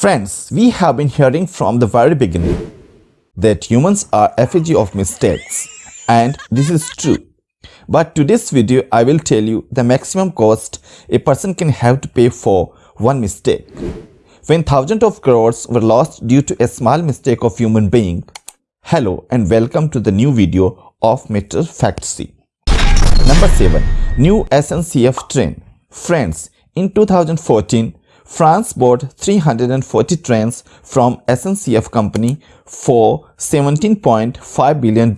Friends, we have been hearing from the very beginning that humans are effigy of mistakes and this is true. But today's video I will tell you the maximum cost a person can have to pay for one mistake. When thousands of crores were lost due to a small mistake of human being. Hello and welcome to the new video of Meter Fact. Number 7. New SNCF train. Friends, in 2014, France bought 340 trains from SNCF company for $17.5 billion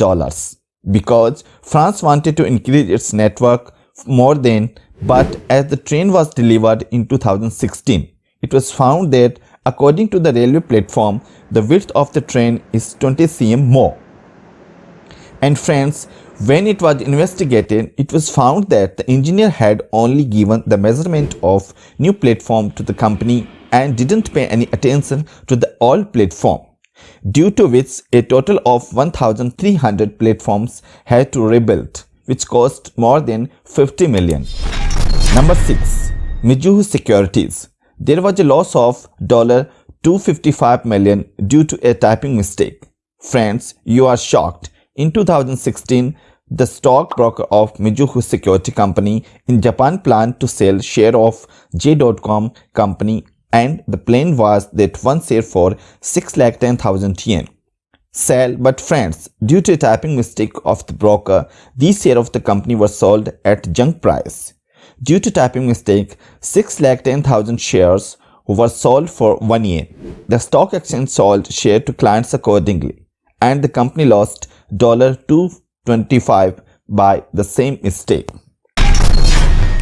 because France wanted to increase its network more than but as the train was delivered in 2016 it was found that according to the railway platform the width of the train is 20 cm more. And friends when it was investigated, it was found that the engineer had only given the measurement of new platform to the company and didn't pay any attention to the old platform, due to which a total of 1300 platforms had to rebuild, which cost more than 50 million. Number 6. Mizuho Securities There was a loss of 255 million due to a typing mistake. Friends, you are shocked. In 2016, the stockbroker of Mizuho Security Company in Japan planned to sell share of J.com company and the plan was that one share for 6,10,000 yen. Sell, but friends, due to a typing mistake of the broker, these share of the company were sold at junk price. Due to typing mistake, 6,10,000 shares were sold for 1 yen. The stock exchange sold share to clients accordingly and the company lost dollar $2 25 by the same mistake.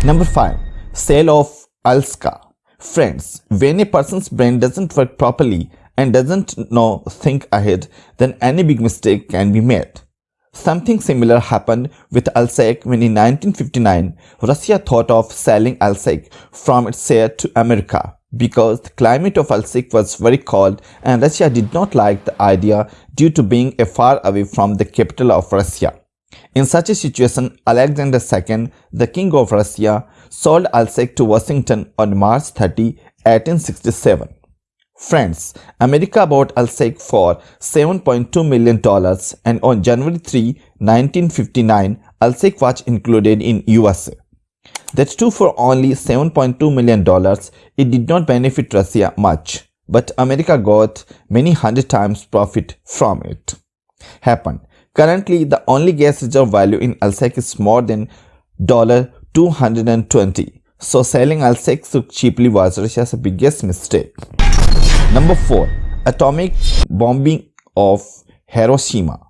Number 5. Sale of Alaska. Friends, when a person's brain doesn't work properly and doesn't know think ahead, then any big mistake can be made. Something similar happened with Alaska when in 1959, Russia thought of selling Alaska from its share to America because the climate of Alaska was very cold and Russia did not like the idea due to being far away from the capital of Russia. In such a situation, Alexander II, the king of Russia, sold Alaska to Washington on March 30, 1867. Friends, America bought Alaska for $7.2 million and on January 3, 1959, Alaska was included in USA. That's true for only $7.2 million. It did not benefit Russia much, but America got many hundred times profit from it. Happened. Currently, the only gas reserve value in Alaska is more than 220. So selling Alaska so cheaply was Russia's biggest mistake. Number 4. Atomic bombing of Hiroshima.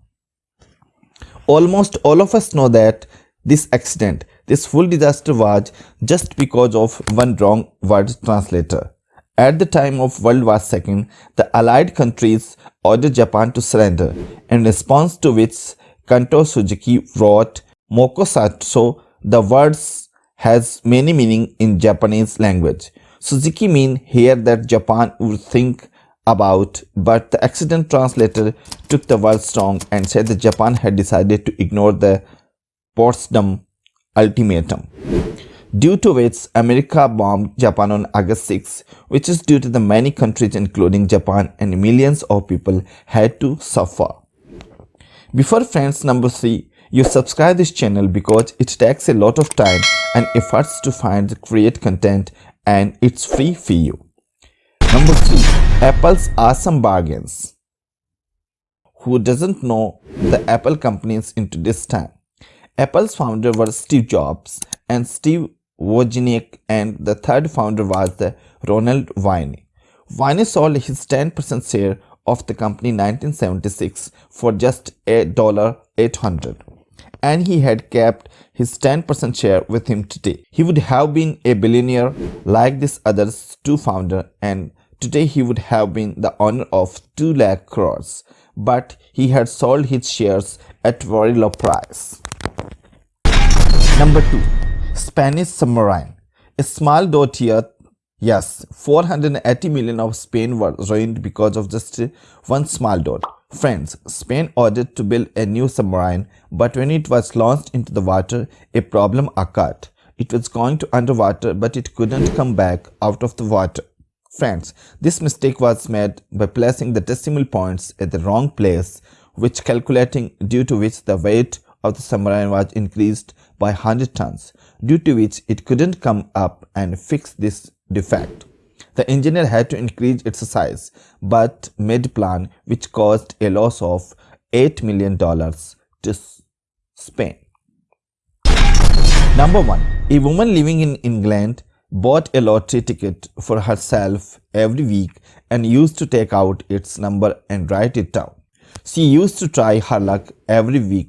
Almost all of us know that this accident this full disaster was just because of one wrong word translator. At the time of World War II, the Allied countries ordered Japan to surrender, in response to which Kanto Suzuki wrote Mokusatsu. The words has many meaning in Japanese language. Suzuki mean here that Japan would think about, but the accident translator took the words wrong and said that Japan had decided to ignore the Potsdam ultimatum, due to which America bombed Japan on August 6, which is due to the many countries including Japan and millions of people had to suffer. Before friends number 3, you subscribe this channel because it takes a lot of time and efforts to find create content and it's free for you. Number 3. Apple's awesome bargains. Who doesn't know the Apple companies into this time? Apple's founder was Steve Jobs and Steve Wozniak and the third founder was the Ronald Wayne. Wayne sold his 10% share of the company in 1976 for just $800 and he had kept his 10% share with him today. He would have been a billionaire like this other two founder and today he would have been the owner of 2 lakh crores but he had sold his shares at very low price. Number 2. Spanish submarine. A small dot here. Yes, 480 million of Spain were ruined because of just one small dot. Friends, Spain ordered to build a new submarine, but when it was launched into the water, a problem occurred. It was going to underwater, but it couldn't come back out of the water. Friends, this mistake was made by placing the decimal points at the wrong place, which calculating due to which the weight of the submarine was increased by 100 tons, due to which it couldn't come up and fix this defect. The engineer had to increase its size, but made plan which caused a loss of $8 million to Spain. Number 1. A woman living in England bought a lottery ticket for herself every week and used to take out its number and write it down. She used to try her luck every week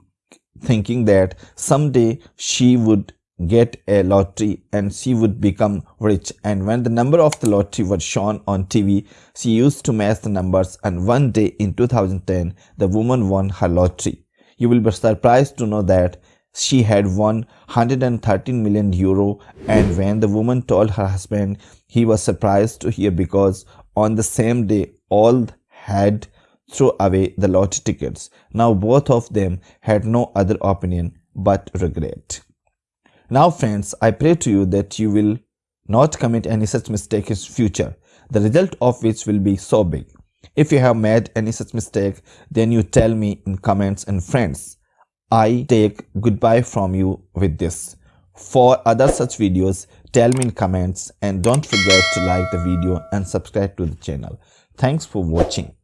thinking that someday she would get a lottery and she would become rich. And when the number of the lottery was shown on TV she used to match the numbers. And one day in 2010 the woman won her lottery. You will be surprised to know that she had won 113 million euro. And when the woman told her husband he was surprised to hear because on the same day all had throw away the lottery tickets. Now both of them had no other opinion but regret. Now friends, I pray to you that you will not commit any such mistake in future, the result of which will be so big. If you have made any such mistake, then you tell me in comments and friends. I take goodbye from you with this. For other such videos, tell me in comments and don't forget to like the video and subscribe to the channel. Thanks for watching.